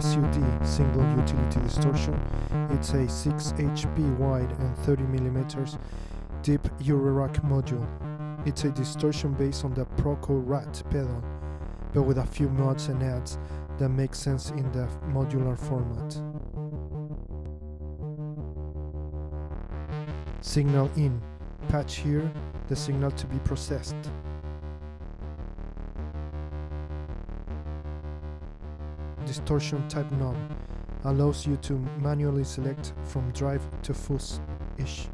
SUD single utility distortion. It's a 6 HP wide and 30 mm deep Eurorack module. It's a distortion based on the Proco Rat pedal, but with a few mods and adds that make sense in the modular format. Signal in. Patch here, the signal to be processed. Distortion type knob allows you to manually select from drive to fuzz-ish.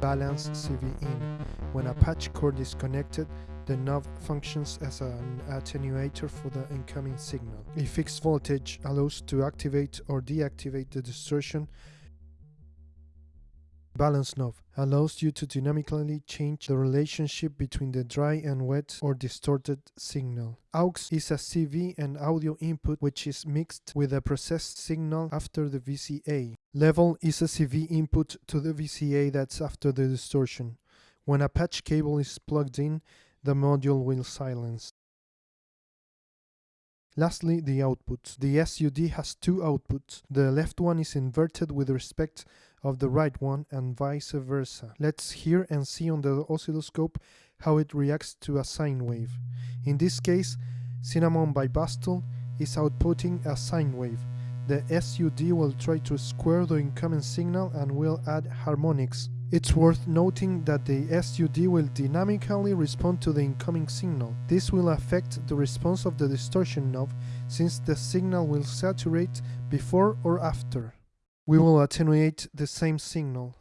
Balance CV in. When a patch cord is connected, the knob functions as an attenuator for the incoming signal. A fixed voltage allows to activate or deactivate the distortion Balance knob allows you to dynamically change the relationship between the dry and wet or distorted signal. AUX is a CV and audio input which is mixed with a processed signal after the VCA. Level is a CV input to the VCA that's after the distortion. When a patch cable is plugged in, the module will silence. Lastly, the outputs. The SUD has two outputs. The left one is inverted with respect of the right one and vice versa. Let's hear and see on the oscilloscope how it reacts to a sine wave. In this case, Cinnamon by Bastl is outputting a sine wave. The SUD will try to square the incoming signal and will add harmonics. It's worth noting that the SUD will dynamically respond to the incoming signal. This will affect the response of the distortion knob since the signal will saturate before or after we will attenuate the same signal.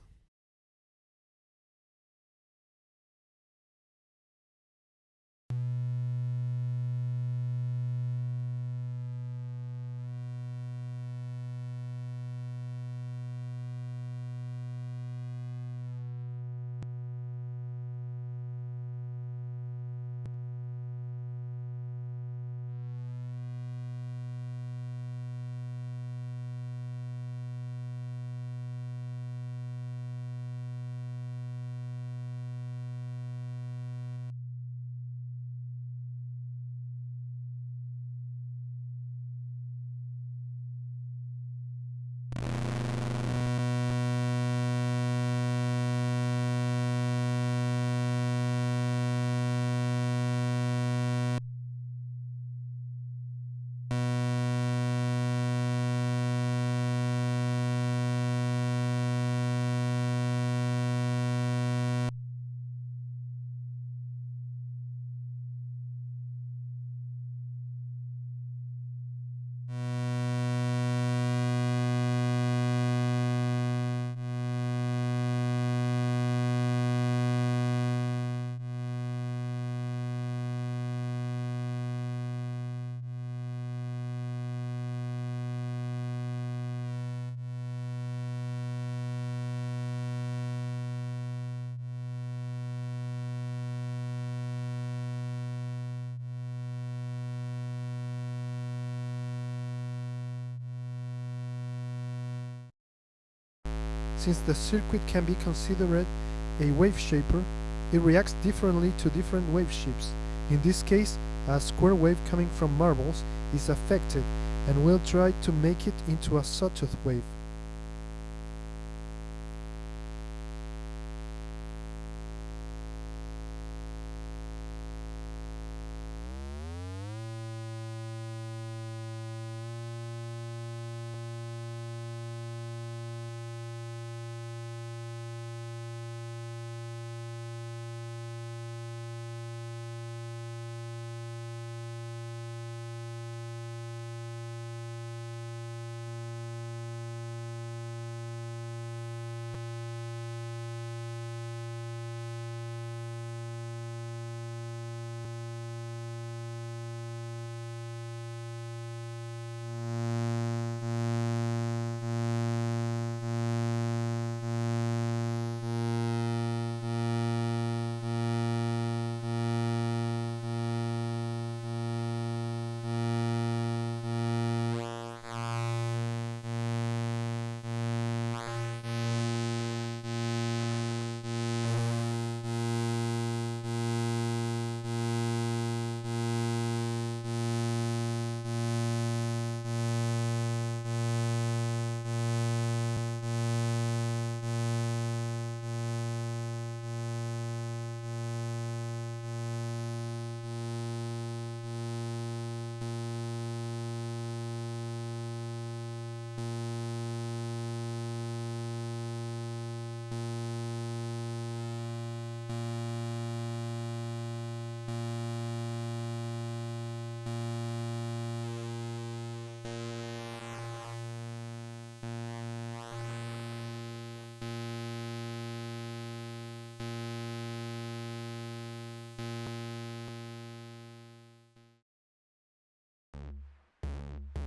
Since the circuit can be considered a wave shaper, it reacts differently to different wave shapes. In this case, a square wave coming from marbles is affected and will try to make it into a sawtooth wave.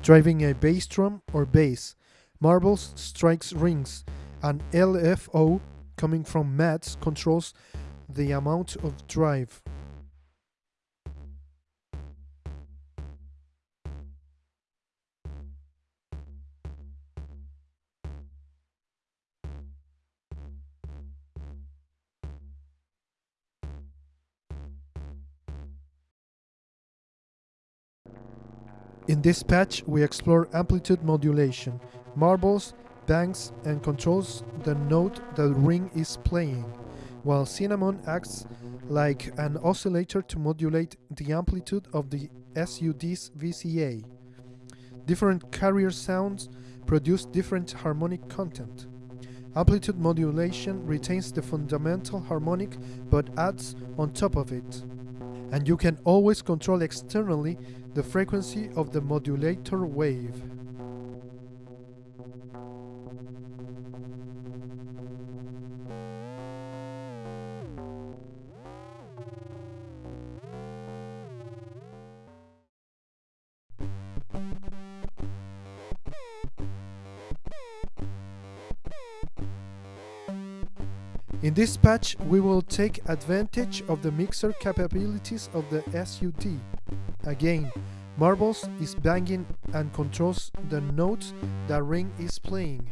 Driving a bass drum or bass. Marbles strikes rings, and LFO coming from Maths controls the amount of drive. In this patch we explore amplitude modulation, marbles, bangs and controls the note the ring is playing, while Cinnamon acts like an oscillator to modulate the amplitude of the SUD's VCA. Different carrier sounds produce different harmonic content. Amplitude modulation retains the fundamental harmonic but adds on top of it. And you can always control externally the frequency of the modulator wave. In this patch, we will take advantage of the mixer capabilities of the SUD. Again, Marbles is banging and controls the notes the ring is playing.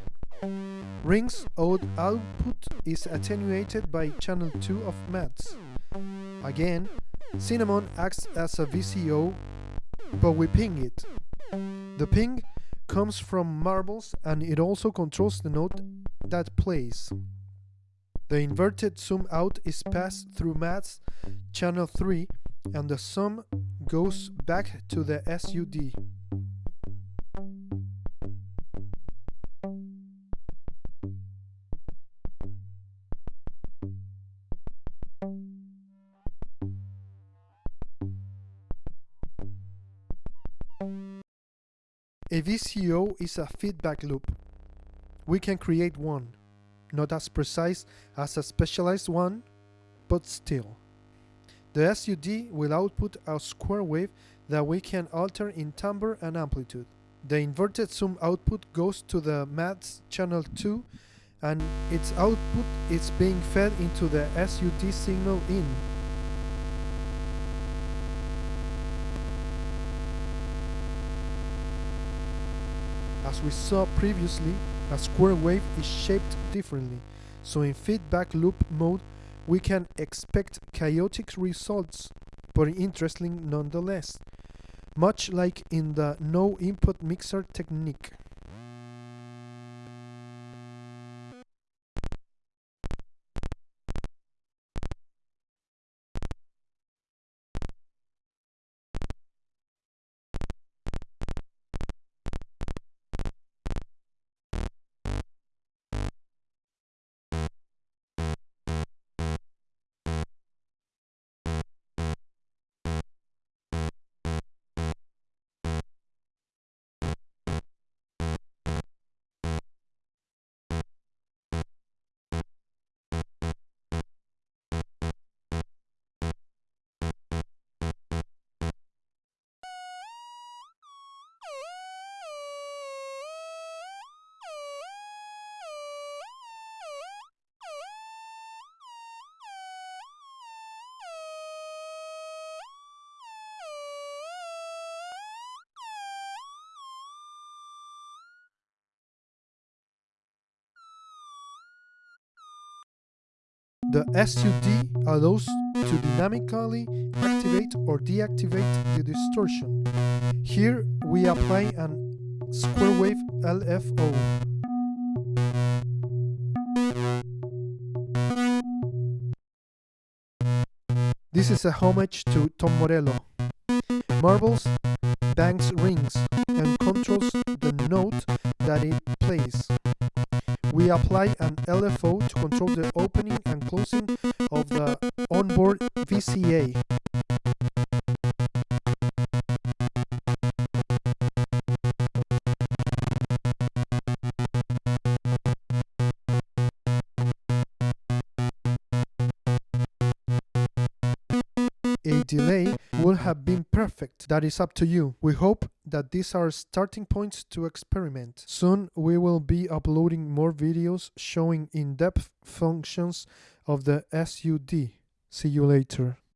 Ring's odd output is attenuated by channel 2 of Maths. Again, Cinnamon acts as a VCO, but we ping it. The ping comes from Marbles and it also controls the note that plays. The inverted zoom out is passed through Maths channel 3 and the sum goes back to the SUD. A VCO is a feedback loop. We can create one, not as precise as a specialized one, but still. The SUD will output a square wave that we can alter in timbre and amplitude. The inverted zoom output goes to the MATHS channel 2 and its output is being fed into the SUD signal in. As we saw previously, a square wave is shaped differently, so in feedback loop mode we can expect chaotic results, but interesting nonetheless, much like in the no input mixer technique. The SUD allows to dynamically activate or deactivate the distortion. Here we apply an square wave LFO. This is a homage to Tom Morello. Marbles bangs rings and controls the note that it plays. We apply an LFO to control the opening VCA. A delay would have been perfect. That is up to you. We hope that these are starting points to experiment. Soon we will be uploading more videos showing in-depth functions of the SUD. See you later.